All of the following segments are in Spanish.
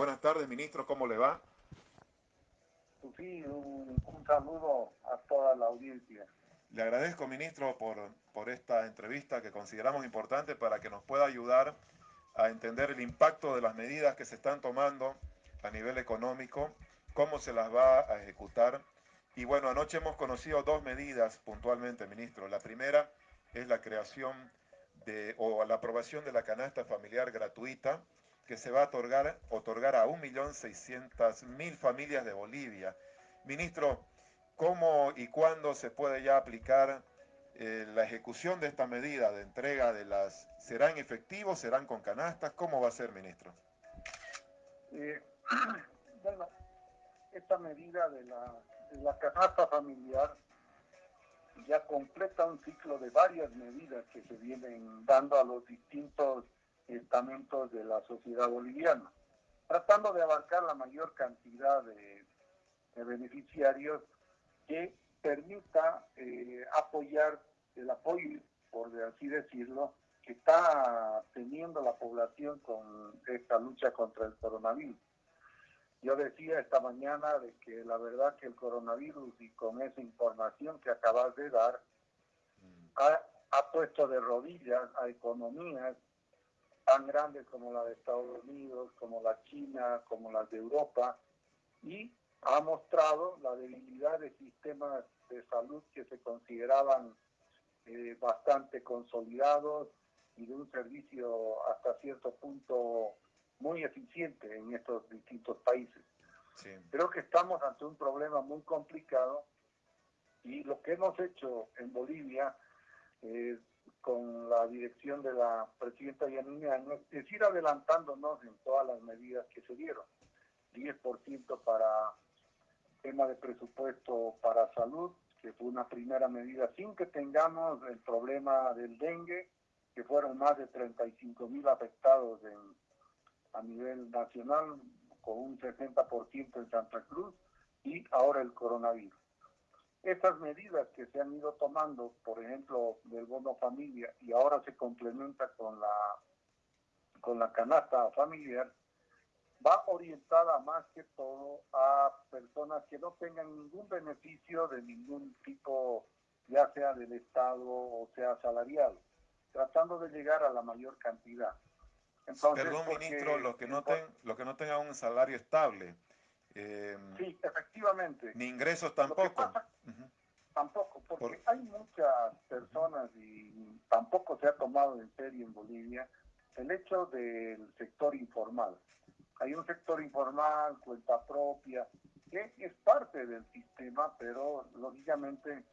Buenas tardes, ministro, ¿cómo le va? Sí, un, saludo a toda la audiencia. Le agradezco, ministro, por, por esta entrevista que consideramos importante para que nos pueda ayudar a entender el impacto de las medidas que se están tomando a nivel económico, cómo se las va a ejecutar. Y bueno, anoche hemos conocido dos medidas puntualmente, ministro. La primera es la creación de, o la aprobación de la canasta familiar gratuita, que se va a otorgar, otorgar a 1.600.000 familias de Bolivia. Ministro, ¿cómo y cuándo se puede ya aplicar eh, la ejecución de esta medida de entrega de las... ¿Serán efectivos? ¿Serán con canastas? ¿Cómo va a ser, ministro? Eh, bueno, esta medida de la, de la canasta familiar ya completa un ciclo de varias medidas que se vienen dando a los distintos estamentos de la sociedad boliviana, tratando de abarcar la mayor cantidad de, beneficiarios que permita eh, apoyar el apoyo, por así decirlo, que está teniendo la población con esta lucha contra el coronavirus. Yo decía esta mañana de que la verdad que el coronavirus y con esa información que acabas de dar, ha, ha puesto de rodillas a economías tan grandes como la de Estados Unidos, como la China, como las de Europa, y ha mostrado la debilidad de sistemas de salud que se consideraban eh, bastante consolidados y de un servicio hasta cierto punto muy eficiente en estos distintos países. Creo que estamos ante un problema muy complicado y lo que hemos hecho en Bolivia es con la dirección de la presidenta Yanina es ir adelantándonos en todas las medidas que se dieron. 10% para tema de presupuesto para salud, que fue una primera medida, sin que tengamos el problema del dengue, que fueron más de 35 mil afectados en, a nivel nacional, con un 60% en Santa Cruz, y ahora el coronavirus. Estas medidas que se han ido tomando, por ejemplo, del bono familia y ahora se complementa con la, con la canasta familiar, va orientada más que todo a personas que no tengan ningún beneficio de ningún tipo, ya sea del Estado o sea salarial, tratando de llegar a la mayor cantidad. Perdón, ministro, los que, no ten, los que no tengan un salario estable. Eh, sí, efectivamente. Ni ingresos tampoco. Tampoco, porque hay muchas personas y tampoco se ha tomado en serio en Bolivia el hecho del sector informal. Hay un sector informal, cuenta propia, que es parte del sistema, pero lógicamente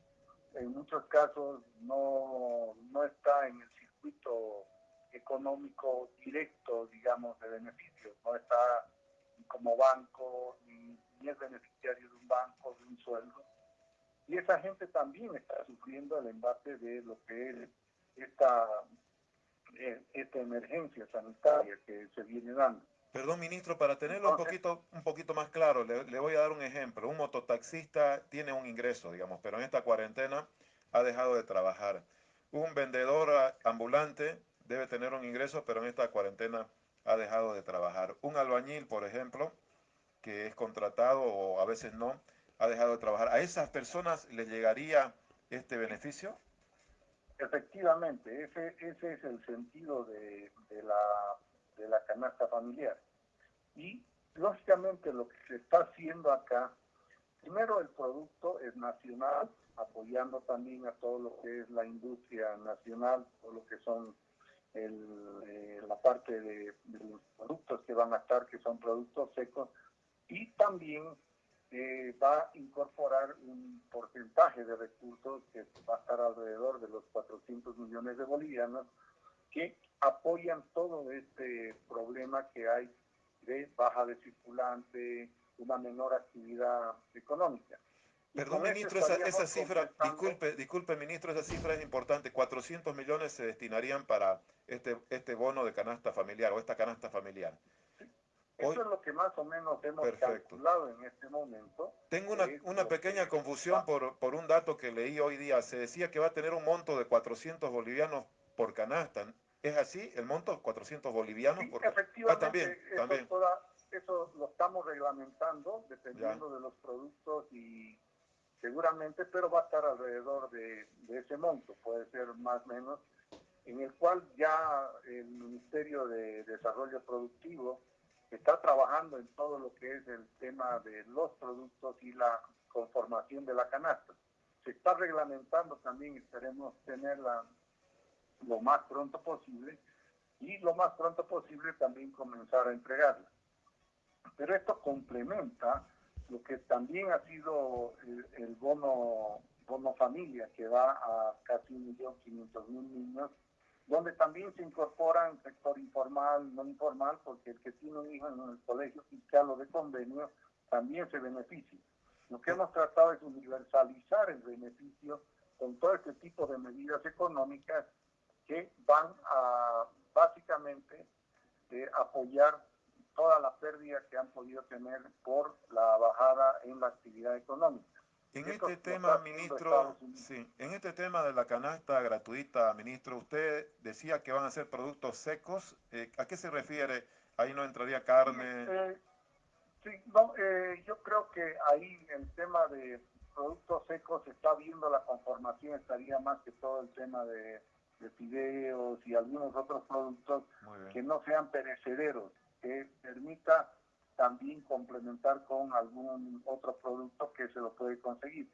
en muchos casos no, no está en el circuito económico directo, digamos, de beneficios, no está como banco, ni, es beneficiario de un banco, de un sueldo y esa gente también está sufriendo el embate de lo que es esta, eh, esta emergencia sanitaria que se viene dando. Perdón, ministro, para tenerlo un poquito, un poquito más claro, le, le, voy a dar un ejemplo. Un mototaxista tiene un ingreso, digamos, pero en esta cuarentena ha dejado de trabajar. Un vendedor ambulante debe tener un ingreso, pero en esta cuarentena ha dejado de trabajar. Un albañil, por ejemplo, que es contratado o a veces no, ha dejado de trabajar. ¿A esas personas les llegaría este beneficio? Efectivamente, ese, ese es el sentido de, de, la, de la canasta familiar. Y lógicamente lo que se está haciendo acá, primero el producto es nacional, apoyando también a todo lo que es la industria nacional, todo lo que son el, eh, la parte de, de, los productos que van a estar, que son productos secos, y también eh, va a incorporar un porcentaje de recursos que va a estar alrededor de los 400 millones de bolivianos que apoyan todo este problema que hay de baja de circulante, una menor actividad económica. Perdón, ministro, esa, esa cifra, disculpe, disculpe, ministro, esa cifra es importante. 400 millones se destinarían para este, este bono de canasta familiar o esta canasta familiar. Eso es lo que más o menos hemos calculado en este momento. Tengo una, una pequeña confusión por, por un dato que leí hoy día. Se decía que va a tener un monto de 400 bolivianos por canasta. ¿Es así el monto? ¿400 bolivianos? Sí, por... efectivamente. Ah, también, también. eso lo estamos reglamentando dependiendo de los productos y seguramente, pero va a estar alrededor de, ese monto, puede ser más o menos, en el cual ya el Ministerio de Desarrollo Productivo está trabajando en todo lo que es el tema de los productos y la conformación de la canasta. Se está reglamentando también, esperemos tenerla lo más pronto posible y lo más pronto posible también comenzar a entregarla. Pero esto complementa lo que también ha sido el, bono, bono familia, que va a casi 1.500.000 niños, donde también se incorporan sector informal, no informal, porque el que tiene un hijo en el colegio fiscal o de convenio también se beneficia. Lo que hemos tratado es universalizar el beneficio con todo este tipo de medidas económicas que van a básicamente eh, apoyar toda la pérdida que han podido tener por la bajada en la actividad económica. En este tema, ministro, sí, en este tema de la canasta gratuita, ministro, usted decía que van a ser productos secos. Eh, ¿A qué se refiere? Ahí no entraría carne. Eh, sí, no, eh, yo creo que ahí el tema de productos secos se está viendo la conformación, estaría más que todo el tema de, de fideos y algunos otros productos que no sean perecederos que permita también complementar con algún otro producto que se lo puede conseguir.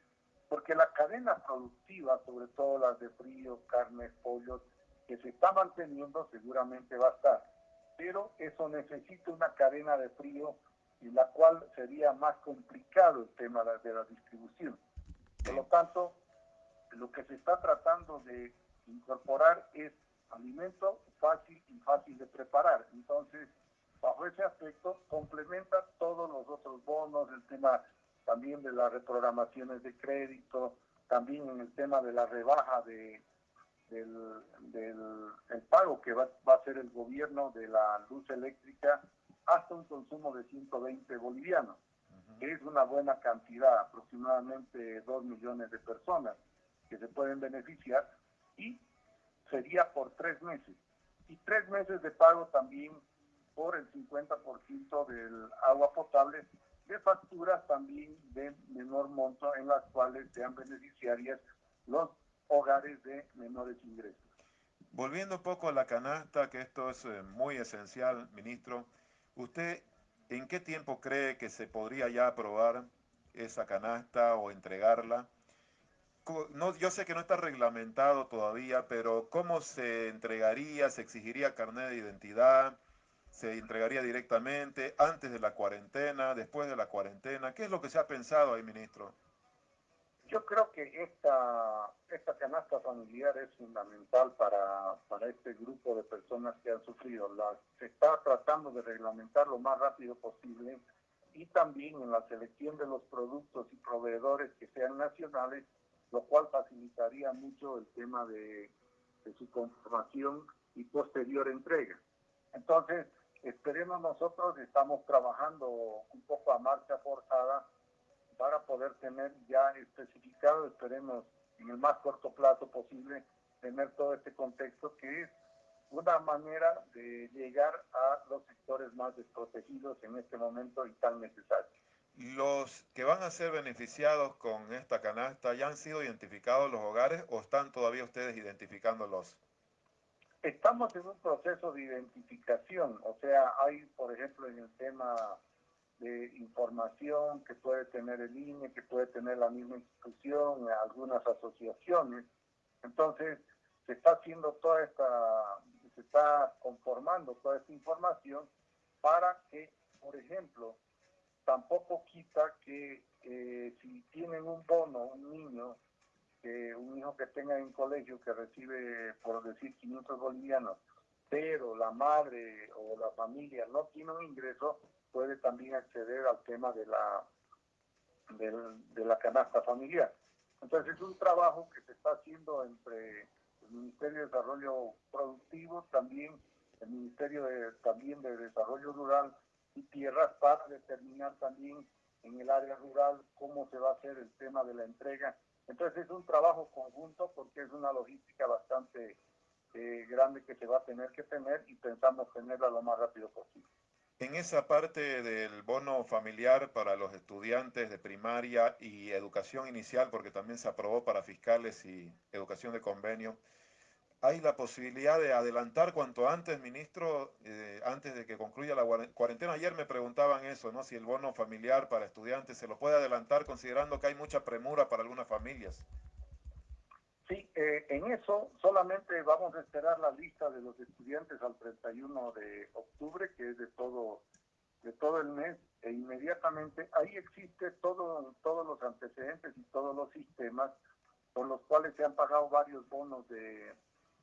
Porque la cadena productiva, sobre todo las de frío, carnes, pollos, que se está manteniendo seguramente va a estar. Pero eso necesita una cadena de frío y la cual sería más complicado el tema de la distribución. Por lo tanto, lo que se está tratando de incorporar es alimento fácil y fácil de preparar. Entonces, bajo ese aspecto complementa todos los otros bonos, el tema también de las reprogramaciones de crédito, también en el tema de la rebaja de, del, el pago que va, a hacer el gobierno de la luz eléctrica hasta un consumo de 120 bolivianos, que es una buena cantidad, aproximadamente 2 millones de personas que se pueden beneficiar y sería por tres meses. Y tres meses de pago también por el 50% del agua potable de facturas también de menor monto en las cuales sean beneficiarias los hogares de menores ingresos. Volviendo un poco a la canasta, que esto es eh, muy esencial, ministro, ¿usted en qué tiempo cree que se podría ya aprobar esa canasta o entregarla? No, yo sé que no está reglamentado todavía, pero ¿cómo se entregaría? ¿Se exigiría carnet de identidad? Se entregaría directamente antes de la cuarentena, después de la cuarentena. ¿Qué es lo que se ha pensado ahí, ministro? Yo creo que esta, esta canasta familiar es fundamental para, para este grupo de personas que han sufrido. La, se está tratando de reglamentar lo más rápido posible y también en la selección de los productos y proveedores que sean nacionales, lo cual facilitaría mucho el tema de, de su conformación y posterior entrega. Entonces, Esperemos nosotros, estamos trabajando un poco a marcha forzada para poder tener ya especificado, esperemos en el más corto plazo posible, tener todo este contexto que es una manera de llegar a los sectores más desprotegidos en este momento y tan necesarios. ¿Los que van a ser beneficiados con esta canasta ya han sido identificados los hogares o están todavía ustedes identificándolos? Estamos en un proceso de identificación, o sea, hay, por ejemplo, en el tema de información que puede tener el INE, que puede tener la misma institución, algunas asociaciones. Entonces, se está haciendo toda esta, se está conformando toda esta información para que, por ejemplo, tampoco quita que eh, si tienen un bono, un niño, un hijo que tenga en colegio que recibe, por decir, 500 bolivianos, pero la madre o la familia no tiene un ingreso, puede también acceder al tema de la, de, la canasta familiar. Entonces es un trabajo que se está haciendo entre el Ministerio de Desarrollo Productivo, también el Ministerio de, también de Desarrollo Rural y Tierras para determinar también en el área rural cómo se va a hacer el tema de la entrega entonces es un trabajo conjunto porque es una logística bastante eh, grande que se va a tener que tener y pensamos tenerla lo más rápido posible. En esa parte del bono familiar para los estudiantes de primaria y educación inicial, porque también se aprobó para fiscales y educación de convenio, ¿hay la posibilidad de adelantar cuanto antes, ministro, eh, antes de que concluya la cuarentena? Ayer me preguntaban eso, ¿no? Si el bono familiar para estudiantes se lo puede adelantar considerando que hay mucha premura para algunas familias. Sí, eh, en eso solamente vamos a esperar la lista de los estudiantes al 31 de octubre, que es de todo de todo el mes, e inmediatamente ahí existe todo, todos los antecedentes y todos los sistemas por los cuales se han pagado varios bonos de,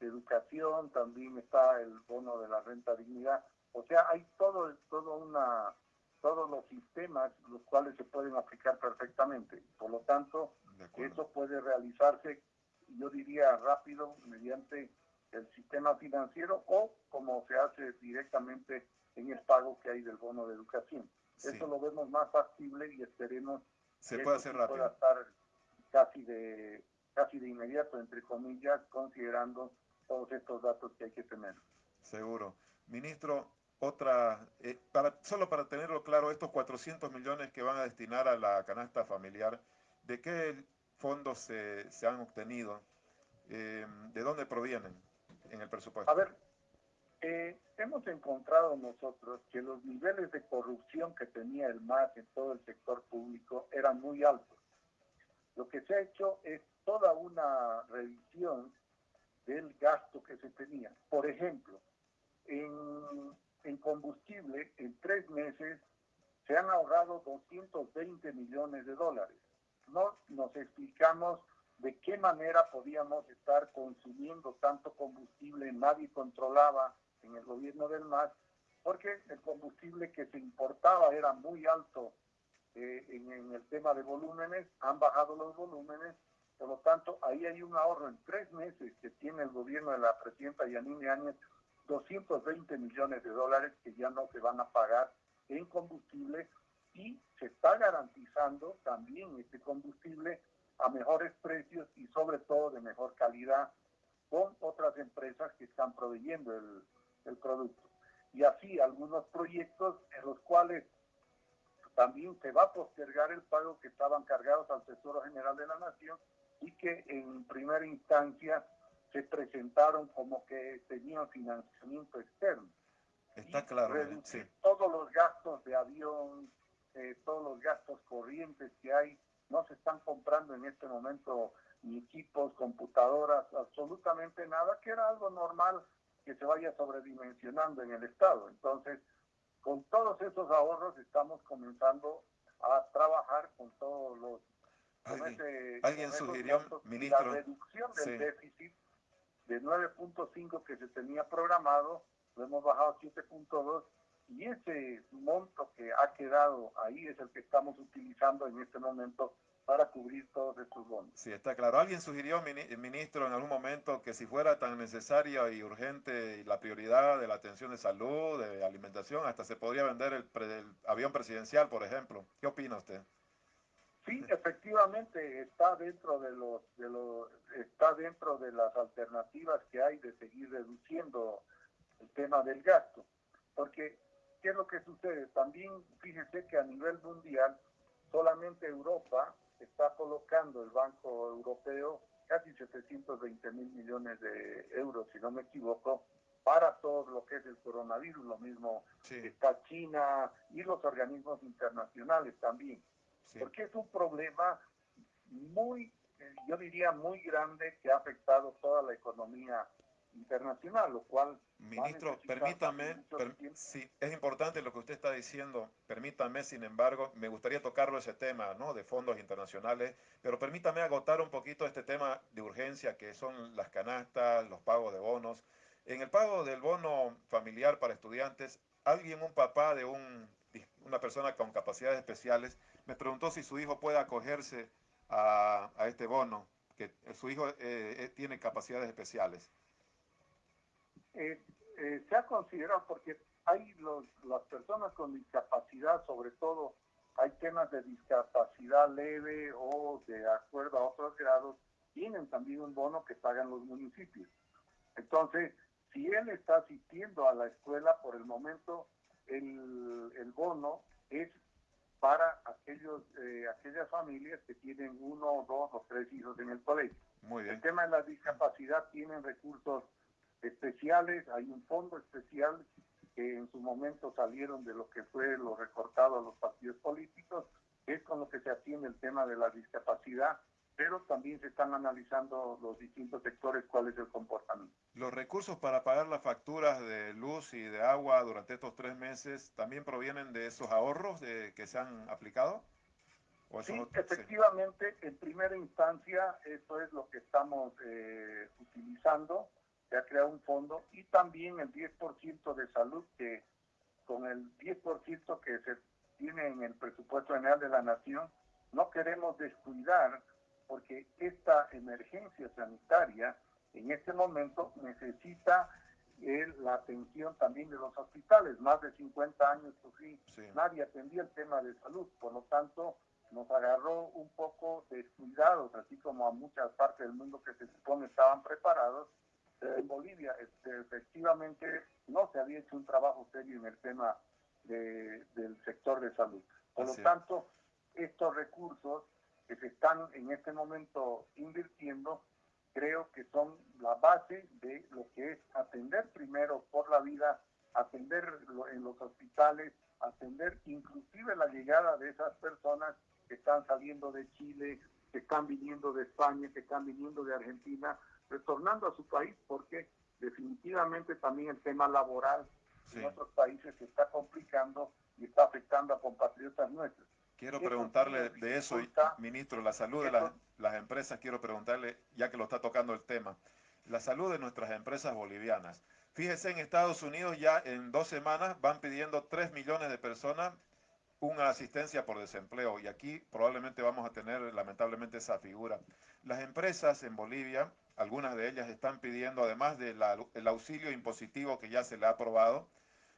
educación, también está el bono de la renta dignidad, o sea, hay todo, todo una, todos los sistemas los cuales se pueden aplicar perfectamente. Por lo tanto, eso puede realizarse yo diría rápido, mediante el sistema financiero o como se hace directamente en el pago que hay del bono de educación. Eso lo vemos más factible y esperemos se que puede hacer rápido. pueda estar casi de, casi de inmediato, entre comillas, considerando todos estos datos que hay que tener. Seguro. Ministro, otra, eh, para, solo para tenerlo claro, estos 400 millones que van a destinar a la canasta familiar, ¿de qué fondos se, se han obtenido? Eh, ¿De dónde provienen en el presupuesto? A ver, eh, hemos encontrado nosotros que los niveles de corrupción que tenía el MAS en todo el sector público eran muy altos. Lo que se ha hecho es toda una revisión del gasto que se tenía. Por ejemplo, en, en combustible, en tres meses se han ahorrado 220 millones de dólares no nos explicamos de qué manera podíamos estar consumiendo tanto combustible, nadie controlaba en el gobierno del MAS, porque el combustible que se importaba era muy alto eh, en, el tema de volúmenes, han bajado los volúmenes, por lo tanto ahí hay un ahorro en tres meses que tiene el gobierno de la presidenta Yanine Áñez, 220 millones de dólares que ya no se van a pagar en combustible y se está garantizando también este combustible a mejores precios y sobre todo de mejor calidad con otras empresas que están proveyendo el, el producto. Y así algunos proyectos en los cuales también se va a postergar el pago que estaban cargados al Tesoro General de la Nación y que en primera instancia se presentaron como que tenían financiamiento externo. Está claro. Reducir todos los gastos de avión, eh, todos los gastos corrientes que hay. No se están comprando en este momento ni equipos, computadoras, absolutamente nada, que era algo normal que se vaya sobredimensionando en el Estado. Entonces, con todos esos ahorros estamos comenzando a trabajar con todos los... ¿Alguien, sugirió, ministro? La reducción del déficit de 9.5 que se tenía programado, lo hemos bajado a 7.2 y ese monto que ha quedado ahí es el que estamos utilizando en este momento para cubrir todos estos bonos. Sí, está claro. Alguien sugirió, ministro, en algún momento que si fuera tan necesaria y urgente la prioridad de la atención de salud, de alimentación, hasta se podría vender el, el avión presidencial, por ejemplo. ¿Qué opina usted? Sí, efectivamente está dentro de los, de los está dentro de las alternativas que hay de seguir reduciendo el tema del gasto, porque ¿qué es lo que sucede? También fíjese que a nivel mundial solamente Europa está colocando el Banco Europeo casi 720 mil millones de euros, si no me equivoco, para todo lo que es el coronavirus. Lo mismo está China y los organismos internacionales también. Porque es un problema muy, eh, yo diría, muy grande que ha afectado toda la economía internacional, lo cual... Ministro, permítame, sí, es importante lo que usted está diciendo, permítame, sin embargo, me gustaría tocarlo ese tema, ¿no? De fondos internacionales, pero permítame agotar un poquito este tema de urgencia que son las canastas, los pagos de bonos. En el pago del bono familiar para estudiantes, alguien, un papá de un, una persona con capacidades especiales, me preguntó si su hijo puede acogerse a, a este bono, que su hijo eh, eh, tiene capacidades especiales. Eh, eh, se ha considerado porque hay los, las personas con discapacidad, sobre todo hay temas de discapacidad leve o de acuerdo a otros grados, tienen también un bono que pagan los municipios. Entonces, si él está asistiendo a la escuela por el momento, el, el bono es para aquellos, eh, aquellas familias que tienen uno, dos o tres hijos en el colegio. Muy bien. El tema de la discapacidad tienen recursos especiales, hay un fondo especial que en su momento salieron de lo que fue lo recortado a los partidos políticos, es con lo que se atiende el tema de la discapacidad, pero también se están analizando los distintos sectores cuál es el comportamiento. ¿Los recursos para pagar las facturas de luz y de agua durante estos tres meses también provienen de esos ahorros de, que se han aplicado? sí, efectivamente, en primera instancia, eso es lo que estamos eh, utilizando se ha creado un fondo y también el 10% de salud que con el 10% que se tiene en el presupuesto general de la nación, no queremos descuidar porque esta emergencia sanitaria en este momento necesita la atención también de los hospitales. Más de 50 años sufrí, nadie atendía el tema de salud, por lo tanto nos agarró un poco descuidados, así como a muchas partes del mundo que se supone estaban preparados, en Bolivia este, efectivamente no se había hecho un trabajo serio en el tema de, del sector de salud. Por lo tanto, estos recursos que se están en este momento invirtiendo, creo que son la base de lo que es atender primero por la vida, atender en los hospitales, atender inclusive la llegada de esas personas que están saliendo de Chile, que están viniendo de España, que están viniendo de Argentina, retornando a su país porque definitivamente también el tema laboral en otros países se está complicando y está afectando a compatriotas nuestros. Quiero preguntarle de eso, ministro, la salud de las, las empresas, quiero preguntarle, ya que lo está tocando el tema, la salud de nuestras empresas bolivianas. Fíjese, en Estados Unidos ya en dos semanas van pidiendo 3 millones de personas una asistencia por desempleo y aquí probablemente vamos a tener lamentablemente esa figura. Las empresas en Bolivia algunas de ellas están pidiendo, además del auxilio impositivo que ya se le ha aprobado,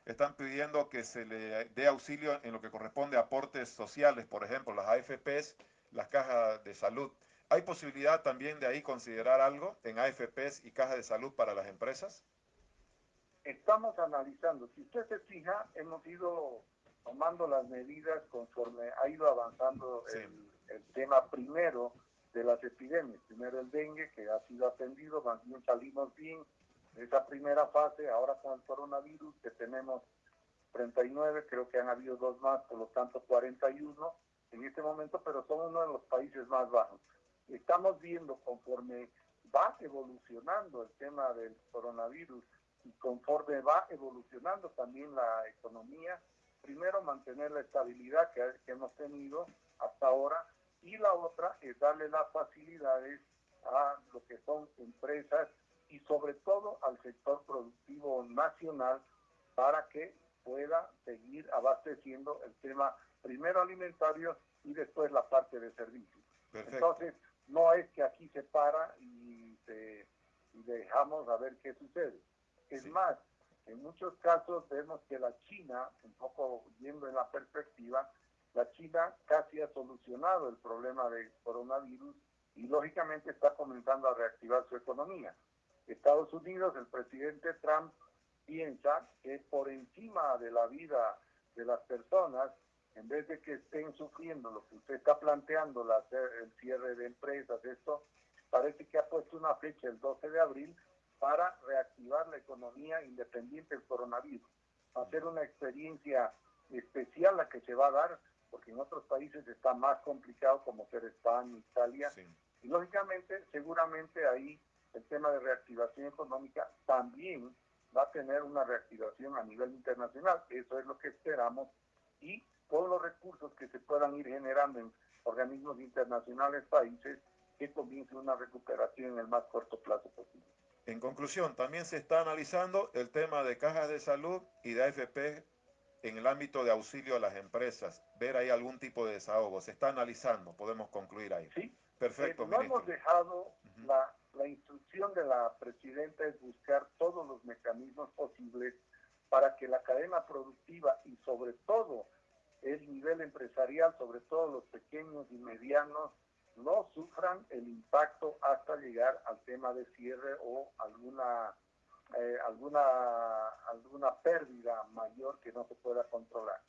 están pidiendo que se le dé auxilio en lo que corresponde a aportes sociales, por ejemplo, las AFPs, las cajas de salud. ¿Hay posibilidad también de ahí considerar algo en AFPs y cajas de salud para las empresas? Estamos analizando. Si usted se fija, hemos ido tomando las medidas conforme ha ido avanzando el, el tema primero de las epidemias. Primero el dengue, que ha sido atendido, más bien salimos bien esa primera fase, ahora con el coronavirus, que tenemos 39, creo que han habido dos más, por lo tanto 41 en este momento, pero son uno de los países más bajos. Estamos viendo conforme va evolucionando el tema del coronavirus y conforme va evolucionando también la economía, primero mantener la estabilidad que, que hemos tenido hasta ahora y la otra es darle las facilidades a lo que son empresas y sobre todo al sector productivo nacional para que pueda seguir abasteciendo el tema primero alimentario y después la parte de servicios. Entonces, no es que aquí se para y, dejamos a ver qué sucede. Es más, en muchos casos vemos que la China, un poco yendo en la perspectiva, la China casi ha solucionado el problema del coronavirus y lógicamente está comenzando a reactivar su economía. Estados Unidos, el presidente Trump piensa que por encima de la vida de las personas, en vez de que estén sufriendo lo que usted está planteando, la, el cierre de empresas, esto, parece que ha puesto una fecha el 12 de abril para reactivar la economía independiente del coronavirus. Va a ser una experiencia especial la que se va a dar porque en otros países está más complicado como ser España, Italia, y lógicamente seguramente ahí el tema de reactivación económica también va a tener una reactivación a nivel internacional, eso es lo que esperamos, y todos los recursos que se puedan ir generando en organismos internacionales, países, que comience una recuperación en el más corto plazo posible. En conclusión, también se está analizando el tema de cajas de salud y de AFP en el ámbito de auxilio a las empresas, ver ahí algún tipo de desahogo. Se está analizando, podemos concluir ahí. Sí. Perfecto, eh, no hemos dejado, instrucción de la presidenta es buscar todos los mecanismos posibles para que la cadena productiva y sobre todo el nivel empresarial, sobre todo los pequeños y medianos, no sufran el impacto hasta llegar al tema de cierre o alguna eh, alguna, alguna pérdida mayor que no se pueda controlar.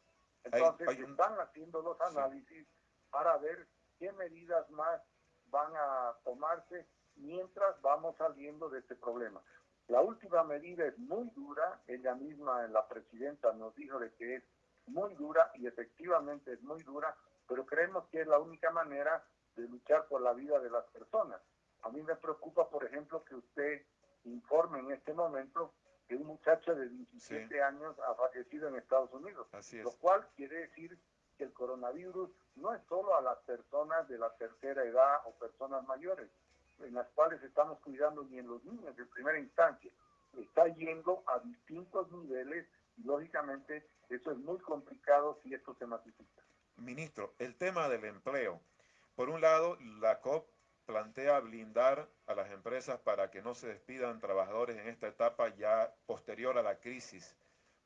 Entonces, están haciendo los análisis para ver qué medidas más van a tomarse mientras vamos saliendo de este problema. La última medida es muy dura, ella misma, la presidenta, nos dijo de que es muy dura y efectivamente es muy dura, pero creemos que es la única manera de luchar por la vida de las personas. A mí me preocupa, por ejemplo, que usted informe en este momento que un muchacho de 17 años ha fallecido en Estados Unidos, lo cual quiere decir que el coronavirus no es solo a las personas de la tercera edad o personas mayores, en las cuales estamos cuidando ni en los niños en primera instancia, está yendo a distintos niveles y lógicamente eso es muy complicado si esto se masifica. Ministro, el tema del empleo. Por un lado, la COP plantea blindar a las empresas para que no se despidan trabajadores en esta etapa ya posterior a la crisis.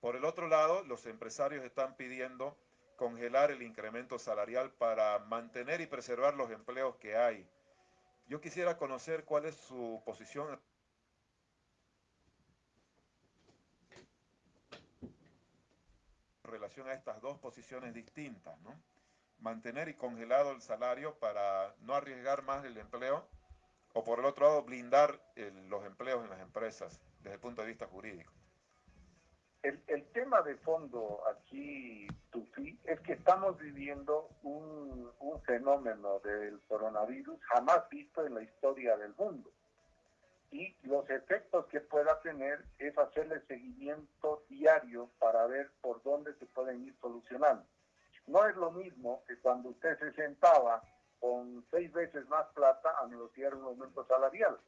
Por el otro lado, los empresarios están pidiendo congelar el incremento salarial para mantener y preservar los empleos que hay. Yo quisiera conocer cuál es su posición en relación a estas dos posiciones distintas, ¿no? mantener y congelado el salario para no arriesgar más el empleo o por el otro lado blindar los empleos en las empresas desde el punto de vista jurídico. El, el tema de fondo aquí, Tufi, es que estamos viviendo un, un fenómeno del coronavirus jamás visto en la historia del mundo. Y los efectos que pueda tener es hacerle seguimiento diario para ver por dónde se pueden ir solucionando. No es lo mismo que cuando usted se sentaba con seis veces más plata a negociar un aumento salarial.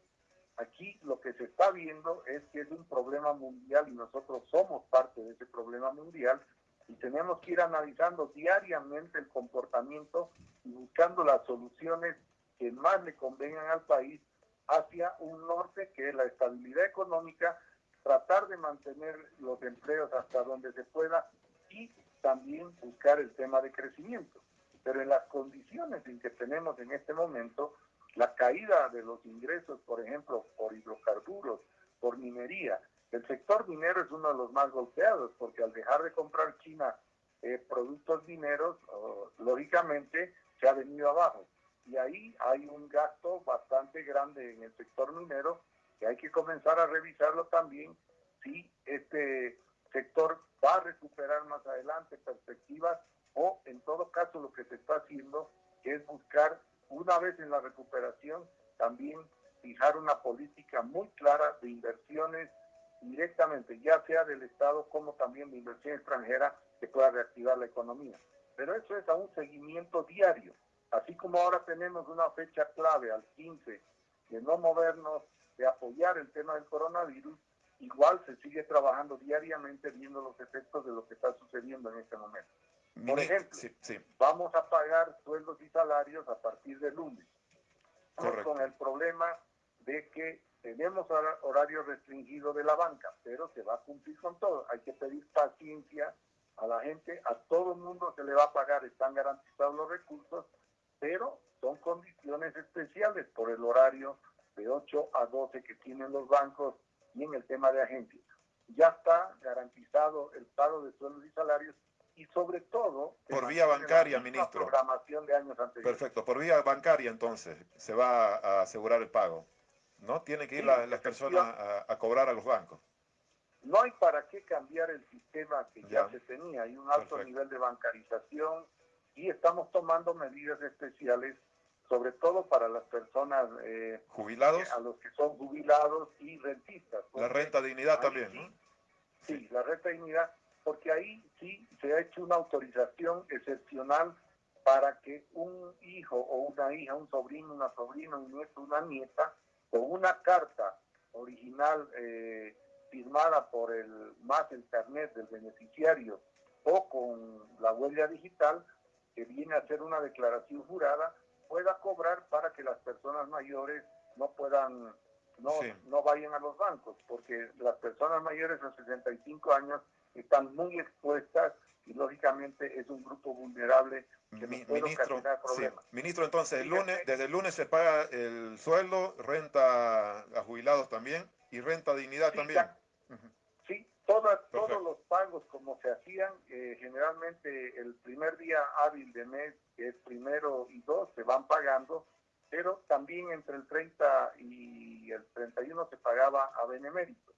Aquí lo que se está viendo es que es un problema mundial y nosotros somos parte de ese problema mundial y tenemos que ir analizando diariamente el comportamiento y buscando las soluciones que más le convengan al país hacia un norte que es la estabilidad económica, tratar de mantener los empleos hasta donde se pueda y también buscar el tema de crecimiento. Pero en las condiciones en que tenemos en este momento, la caída de los ingresos, por ejemplo, por hidrocarburos, por minería, el sector minero es uno de los más golpeados porque al dejar de comprar China eh, productos mineros, lógicamente se ha venido abajo. Y ahí hay un gasto bastante grande en el sector minero que hay que comenzar a revisarlo también si este sector va a recuperar más adelante perspectivas o en todo caso lo que se está haciendo es buscar una vez en la recuperación también fijar una política muy clara de inversiones directamente, ya sea del Estado como también de inversión extranjera que pueda reactivar la economía. Pero eso es a un seguimiento diario. Así como ahora tenemos una fecha clave al 15 de no movernos, de apoyar el tema del coronavirus, igual se sigue trabajando diariamente viendo los efectos de lo que está sucediendo en este momento. Por ejemplo, vamos a pagar sueldos y salarios a partir de lunes. Con el problema de que tenemos horario restringido de la banca, pero se va a cumplir con todo. Hay que pedir paciencia a la gente, a todo el mundo se le va a pagar, están garantizados los recursos, pero son condiciones especiales por el horario de 8 a 12 que tienen los bancos y en el tema de agencias. Ya está garantizado el pago de sueldos y salarios y sobre todo... Por vía bancaria, ministro. Programación de años anteriores. Perfecto, por vía bancaria entonces se va a asegurar el pago. ¿No? Tiene que ir las personas a, cobrar a los bancos. No hay para qué cambiar el sistema que ya, se tenía. Hay un alto nivel de bancarización y estamos tomando medidas especiales sobre todo para las personas eh, jubilados, a los que son jubilados y rentistas. La renta dignidad también, ¿no? Sí, la renta dignidad, porque ahí sí se ha hecho una autorización excepcional para que un hijo o una hija, un sobrino, una sobrina, un nieto, una nieta, con una carta original eh, firmada por el más el carnet del beneficiario o con la huella digital, que viene a ser una declaración jurada, pueda cobrar para que las personas mayores no puedan, no, no vayan a los bancos, porque las personas mayores de 65 años están muy expuestas y lógicamente es un grupo vulnerable que puede ministro, problemas. Ministro, entonces, el lunes, desde el lunes se paga el sueldo, renta a jubilados también. Y renta dignidad también. Sí, todos los pagos como se hacían, eh, generalmente el primer día hábil de mes, que es primero y dos, se van pagando, pero también entre el 30 y el 31 se pagaba a benemérito.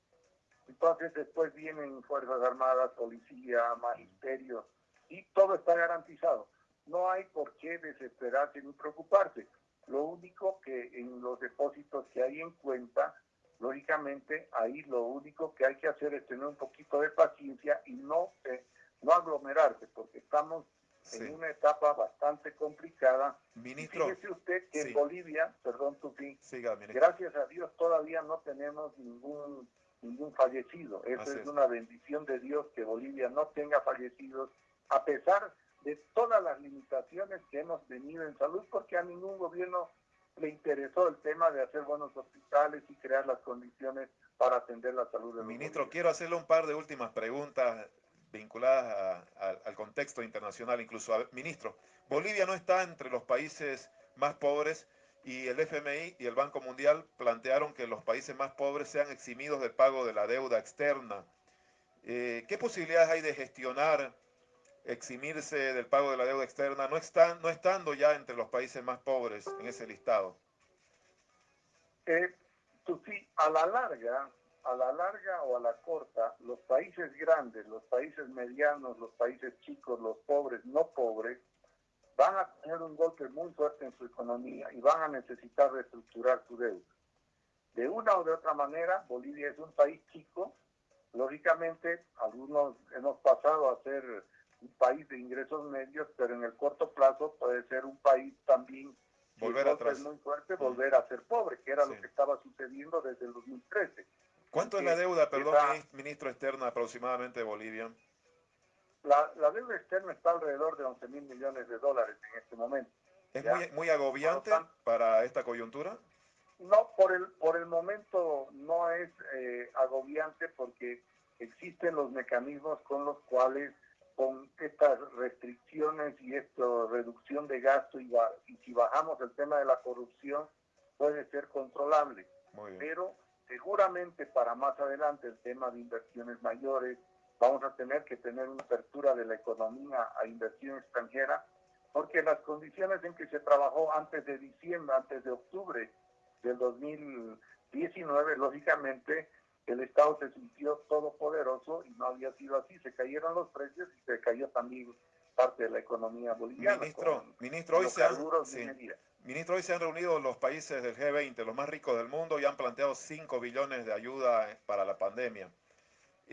Entonces después vienen Fuerzas Armadas, Policía, Magisterio, y todo está garantizado. No hay por qué desesperarse ni preocuparse. Lo único que en los depósitos que hay en cuenta, lógicamente ahí lo único que hay que hacer es tener un poquito de paciencia y no, eh, no aglomerarse, porque estamos en una etapa bastante complicada. Ministro, fíjese usted que en Bolivia, perdón, Tupi, Siga, gracias a Dios todavía no tenemos ningún ningún fallecido. Eso es, una bendición de Dios que Bolivia no tenga fallecidos, a pesar de todas las limitaciones que hemos tenido en salud, porque a ningún gobierno le interesó el tema de hacer buenos hospitales y crear las condiciones para atender la salud de Ministro, quiero hacerle un par de últimas preguntas vinculadas al contexto internacional, incluso. ministro, Bolivia no está entre los países más pobres y el FMI y el Banco Mundial plantearon que los países más pobres sean eximidos del pago de la deuda externa. Eh, ¿Qué posibilidades hay de gestionar, eximirse del pago de la deuda externa, no, estando ya entre los países más pobres en ese listado? Eh, sí, a la larga, a la larga o a la corta, los países grandes, los países medianos, los países chicos, los pobres, no pobres, van a tener un golpe muy fuerte en su economía y van a necesitar reestructurar su deuda. De una o de otra manera, Bolivia es un país chico. Lógicamente, algunos hemos pasado a ser un país de ingresos medios, pero en el corto plazo puede ser un país también volver atrás. muy fuerte, volver a ser pobre, que era lo que estaba sucediendo desde el 2013. ¿Cuánto es la deuda, perdón, ministro externa aproximadamente de Bolivia? La, deuda externa está alrededor de 11 mil millones de dólares en este momento. ¿Es muy, muy, agobiante para esta coyuntura? No, por el, por el momento no es eh, agobiante porque existen los mecanismos con los cuales con estas restricciones y esta reducción de gasto y, y si bajamos el tema de la corrupción puede ser controlable. Pero seguramente para más adelante el tema de inversiones mayores, vamos a tener que tener una apertura de la economía a inversión extranjera, porque las condiciones en que se trabajó antes de diciembre, antes de octubre del 2019, lógicamente el Estado se sintió todopoderoso y no había sido así, se cayeron los precios y se cayó también parte de la economía boliviana. Ministro, ministro, hoy se, han, ministro, hoy se han reunido los países del G20, los más ricos del mundo, y han planteado 5 billones de ayuda para la pandemia.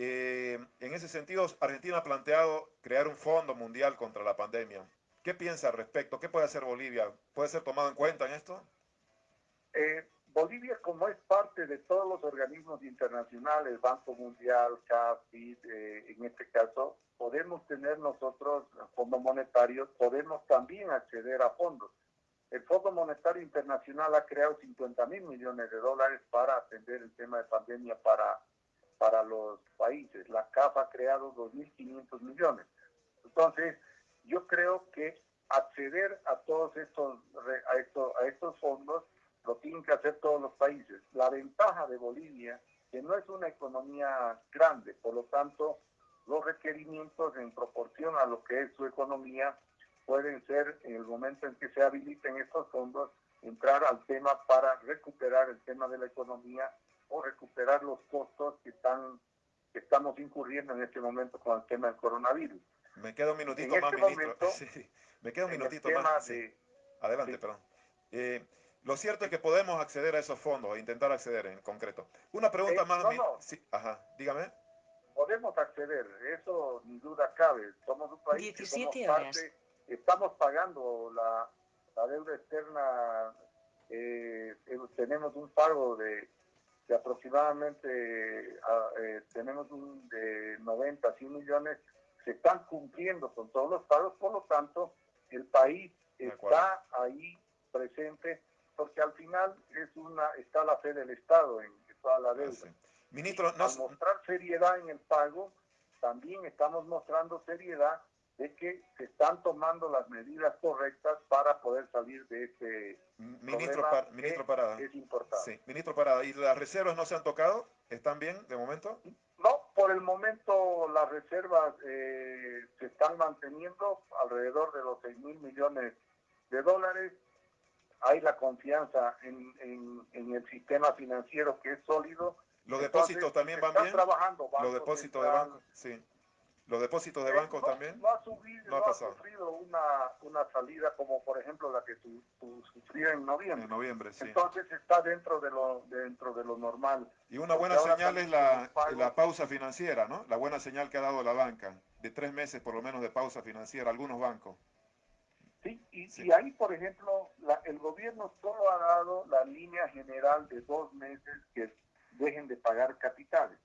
Eh, en ese sentido, Argentina ha planteado crear un fondo mundial contra la pandemia. ¿Qué piensa al respecto? ¿Qué puede hacer Bolivia? ¿Puede ser tomado en cuenta en esto? Eh, Bolivia, como es parte de todos los organismos internacionales, Banco Mundial, CAF, eh, en este caso, podemos tener nosotros, Fondo Monetario, podemos también acceder a fondos. El Fondo Monetario Internacional ha creado 50 mil millones de dólares para atender el tema de pandemia para para los países. La CAF ha creado 2.500 millones. Entonces, yo creo que acceder a todos estos, a, estos, a estos fondos lo tienen que hacer todos los países. La ventaja de Bolivia, que no es una economía grande, por lo tanto, los requerimientos en proporción a lo que es su economía pueden ser, en el momento en que se habiliten estos fondos, entrar al tema para recuperar el tema de la economía o recuperar los costos que están que estamos incurriendo en este momento con el tema del coronavirus. Me queda un minutito más, este ministro. sí, me queda un minutito más. Adelante, perdón. Eh, lo cierto es que podemos acceder a esos fondos, intentar acceder en concreto. Una pregunta eh, más. No, Sí, ajá, dígame. Podemos acceder, eso ni duda cabe. Somos un país 17 que estamos pagando la, la deuda externa, eh, tenemos un pago de de aproximadamente eh, tenemos un de 90 100 millones, se están cumpliendo con todos los pagos, por lo tanto, el país está ahí presente, porque al final es una está la fe del Estado en toda la deuda. Ministro, Al mostrar seriedad en el pago, también estamos mostrando seriedad de que se están tomando las medidas correctas para poder salir de este ministro, problema ministro Parada. es importante. Sí, ministro Parada, ¿y las reservas no se han tocado? ¿Están bien de momento? No, por el momento las reservas eh, se están manteniendo alrededor de los 6 mil millones de dólares. Hay la confianza en, en, en el sistema financiero que es sólido. ¿Los depósitos también van están bien? trabajando. ¿Los depósitos de banco? Sí. ¿Los depósitos de Eh, banco no, también? No ha, subido, No ha no ha pasado. sufrido una, una salida como por ejemplo la que su, su- sufrió en noviembre. En noviembre, sí. Entonces está dentro de lo dentro de lo normal. Y una buena señal es la, la pausa financiera, ¿no? La buena señal que ha dado la banca, de tres meses por lo menos de pausa financiera, algunos bancos. Sí, y, Sí. y ahí, por ejemplo, la- el gobierno solo ha dado la línea general de dos meses que dejen de pagar capitales.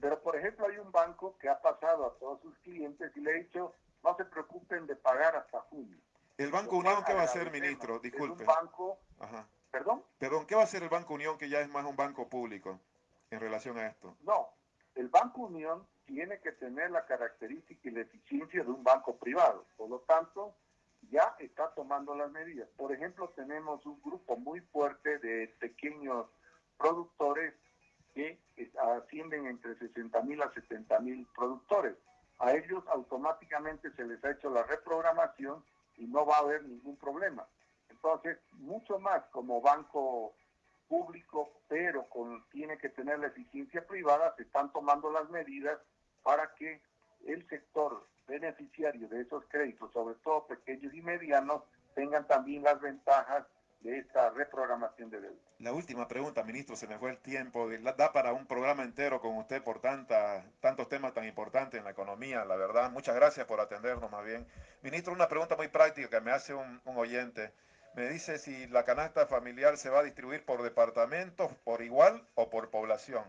Pero, por ejemplo, hay un banco que ha pasado a todos sus clientes y le ha dicho, no se preocupen de pagar hasta junio. ¿El Banco Unión qué va a hacer, ministro? Disculpe. un banco, Ajá. perdón, Perdón, ¿qué va a hacer el Banco Unión que ya es más un banco público en relación a esto? no. El Banco Unión tiene que tener la característica y la eficiencia de un banco privado. Por lo tanto, ya está tomando las medidas. Por ejemplo, tenemos un grupo muy fuerte de pequeños productores que eh, ascienden entre 60 mil a 70 mil productores. A ellos automáticamente se les ha hecho la reprogramación y no va a haber ningún problema. Entonces, mucho más como banco público, pero con, tiene que tener la eficiencia privada, se están tomando las medidas para que el sector beneficiario de esos créditos, sobre todo pequeños y medianos, tengan también las ventajas de esta reprogramación de deuda. La última pregunta, ministro, se me fue el tiempo. Da para un programa entero con usted por tanta, tantos temas tan importantes en la economía, la verdad. Muchas gracias por atendernos más bien. Ministro, una pregunta muy práctica que me hace un, un oyente. Me dice si la canasta familiar se va a distribuir por departamentos, por igual o por población.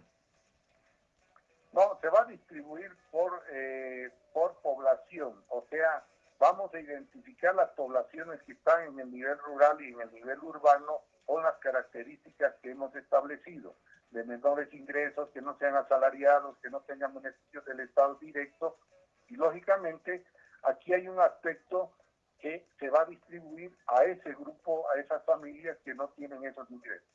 No, se va a distribuir por, eh, por población, o sea, vamos a identificar las poblaciones que están en el nivel rural y en el nivel urbano con las características que hemos establecido, de menores ingresos, que no sean asalariados, que no tengan beneficios del Estado directo, y lógicamente aquí hay un aspecto que se va a distribuir a ese grupo, a esas familias que no tienen esos ingresos.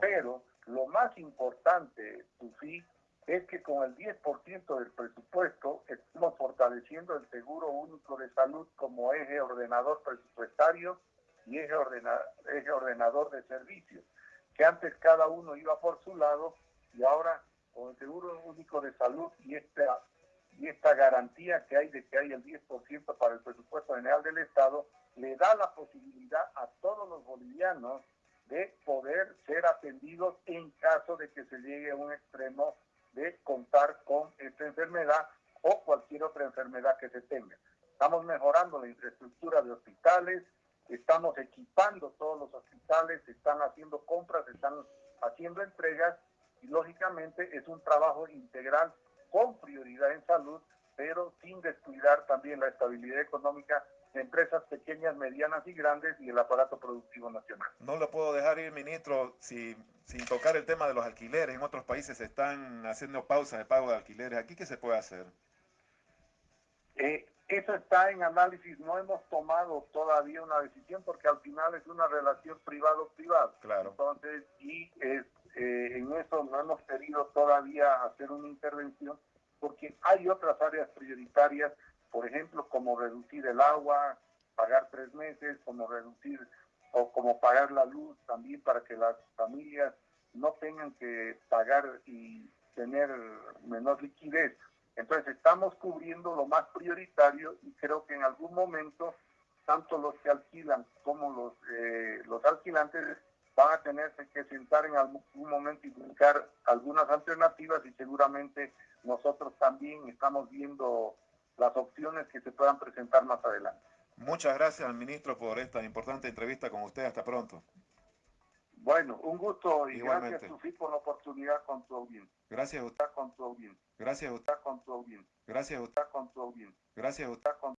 Pero lo más importante, Sufi, es que con el 10% del presupuesto estamos fortaleciendo el seguro único de salud como eje ordenador presupuestario y eje, ordena- eje ordenador de servicios, que antes cada uno iba por su lado y ahora con el seguro único de salud y esta, y esta garantía que hay de que hay el 10% para el presupuesto general del Estado, le da la posibilidad a todos los bolivianos de poder ser atendidos en caso de que se llegue a un extremo de contar con esta enfermedad o cualquier otra enfermedad que se tenga. Estamos mejorando la infraestructura de hospitales, estamos equipando todos los hospitales, están haciendo compras, están haciendo entregas y lógicamente es un trabajo integral con prioridad en salud, pero sin descuidar también la estabilidad económica de empresas pequeñas, medianas y grandes y el aparato productivo nacional. No lo puedo dejar ir, ministro, si- sin tocar el tema de los alquileres. En otros países se están haciendo pausas de pago de alquileres. ¿Aquí qué se puede hacer? Eh, eso está en análisis, no hemos tomado todavía una decisión porque al final es una relación privado-privado. Claro. Entonces, y eh, en eso no hemos querido todavía hacer una intervención porque hay otras áreas prioritarias, por ejemplo, como reducir el agua, pagar tres meses, como reducir o como pagar la luz también para que las familias no tengan que pagar y tener menor liquidez. Entonces estamos cubriendo lo más prioritario y creo que en algún momento tanto los que alquilan como los, eh, los alquilantes van a tenerse que sentar en algún momento y buscar algunas alternativas y seguramente nosotros también estamos viendo las opciones que se puedan presentar más adelante. Muchas gracias, ministro, por esta importante entrevista con usted. Hasta pronto. Bueno, un gusto y Igualmente. gracias Sufi por la oportunidad con tu audiencia. Gracias a usted. Con tu audiencia. Gracias a usted. Con tu audiencia. Gracias a usted. Con tu audiencia. Gracias a usted. Con